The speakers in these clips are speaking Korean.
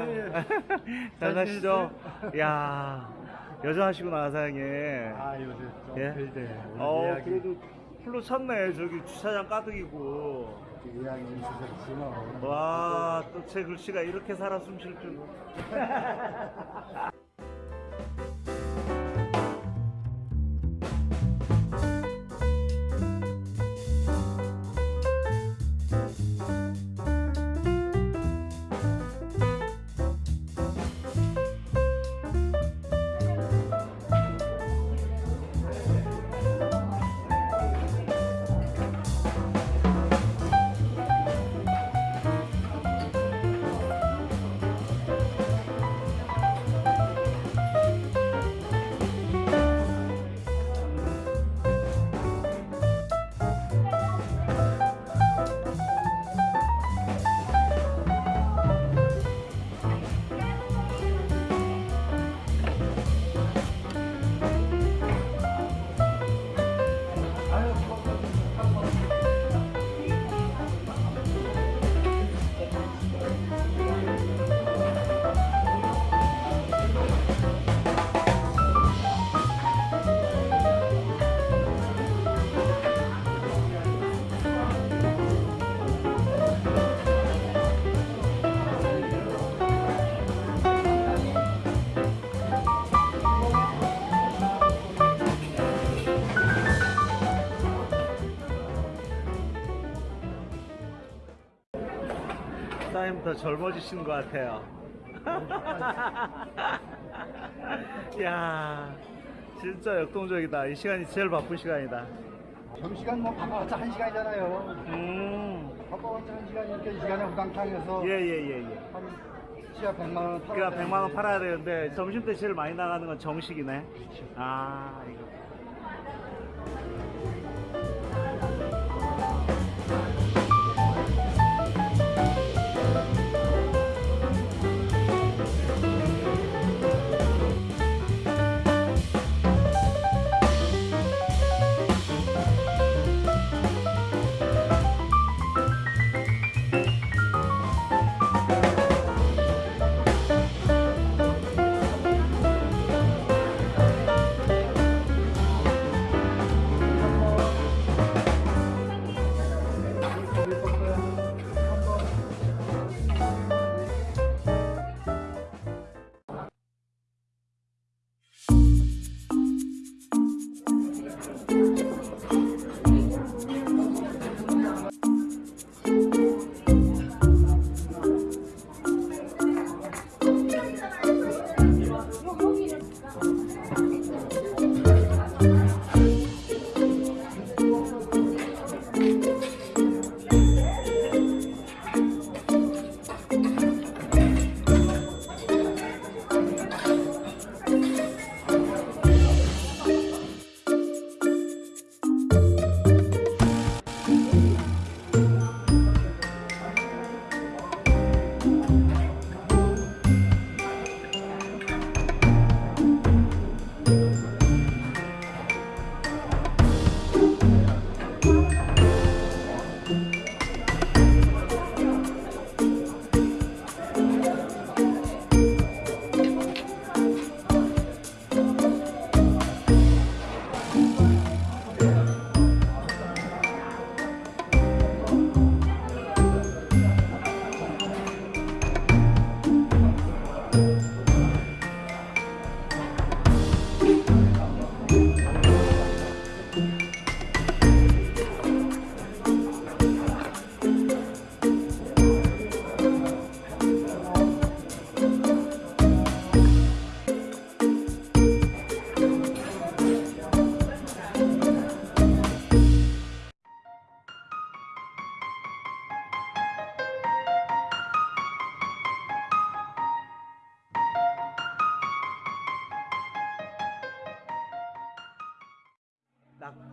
야, 잘 사시죠? 야, 여전하시구나, 사장님. 아 요새 좀 예? 별대 어, 예약이 그래도 풀로 찼네. 저기 주차장 가득이고. 예약이 있어서 지금 와, 또 제 글씨가 이렇게 살아 숨쉴 줄. 사장님 더 젊어지신 것 같아요. 야, 진짜 역동적이다. 이 시간이 제일 바쁜 시간이다. 점심시간 뭐 바빠봤자 한 시간이잖아요 음, 바빠봤자 한 시간이니까 이 시간에 우당탕에서 예, 예, 예, 예. 한 시야 100만 원 그니까 100만 원 팔아야 되는데 점심 때 제일 많이 나가는 건 정식이네. 아, 이거.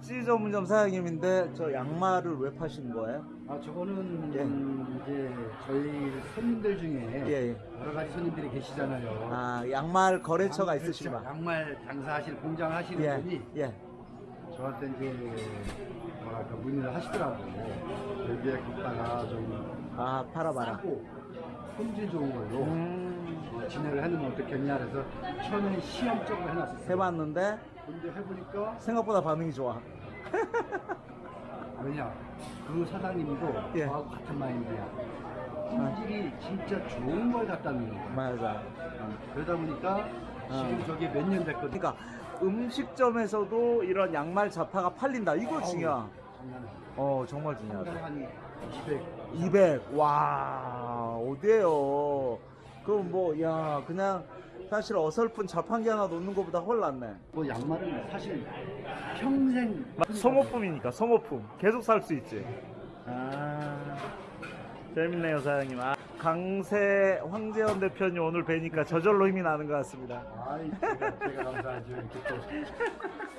낙지 전문점 사장님인데 저 양말을 왜 파시는 거예요? 아 저거는 예. 음, 이제 저희 손님들 중에 예, 예. 여러 가지 손님들이 계시잖아요. 아, 양말 거래처가 양- 있으시구나. 그렇죠. 양말 장사하시는 공장 하시는 예, 분이 예. 저한테 이제 뭐랄까 문의를 하시더라고. 여기에 갖다가 좀 아 팔아봐라. 싸고 품질 좋은 걸로 음, 어, 진행을 해놓으면 어떻겠냐 그래서 처음에 시험적으로 해놨었어요. 해봤는데 근데 해보니까 생각보다 반응이 좋아. 왜냐 그 사장님도 예. 저하고 같은 마인드야. 품질이 진짜 좋은 걸 갖다 놓는 거야. 맞아. 그러다 보니까 지금 어. 저게 몇 년 됐거든. 그러니까 음식점에서도 이런 양말 자파가 팔린다. 이거 중요한. 어 정말 중요하다. 한 200. 200. 와 어디에요? 그럼 뭐 야 그냥 사실 어설픈 자판기 하나 놓는 것보다 훨 낫네. 뭐 양말은 사실 평생 소모품이니까 소모품 계속 살 수 있지. 아 재밌네요 사장님. 아, 강세 황재현 대표님 오늘 뵈니까 저절로 힘이 나는 것 같습니다. 아이 제가, 제가 감사하죠 이렇게 또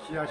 씨앗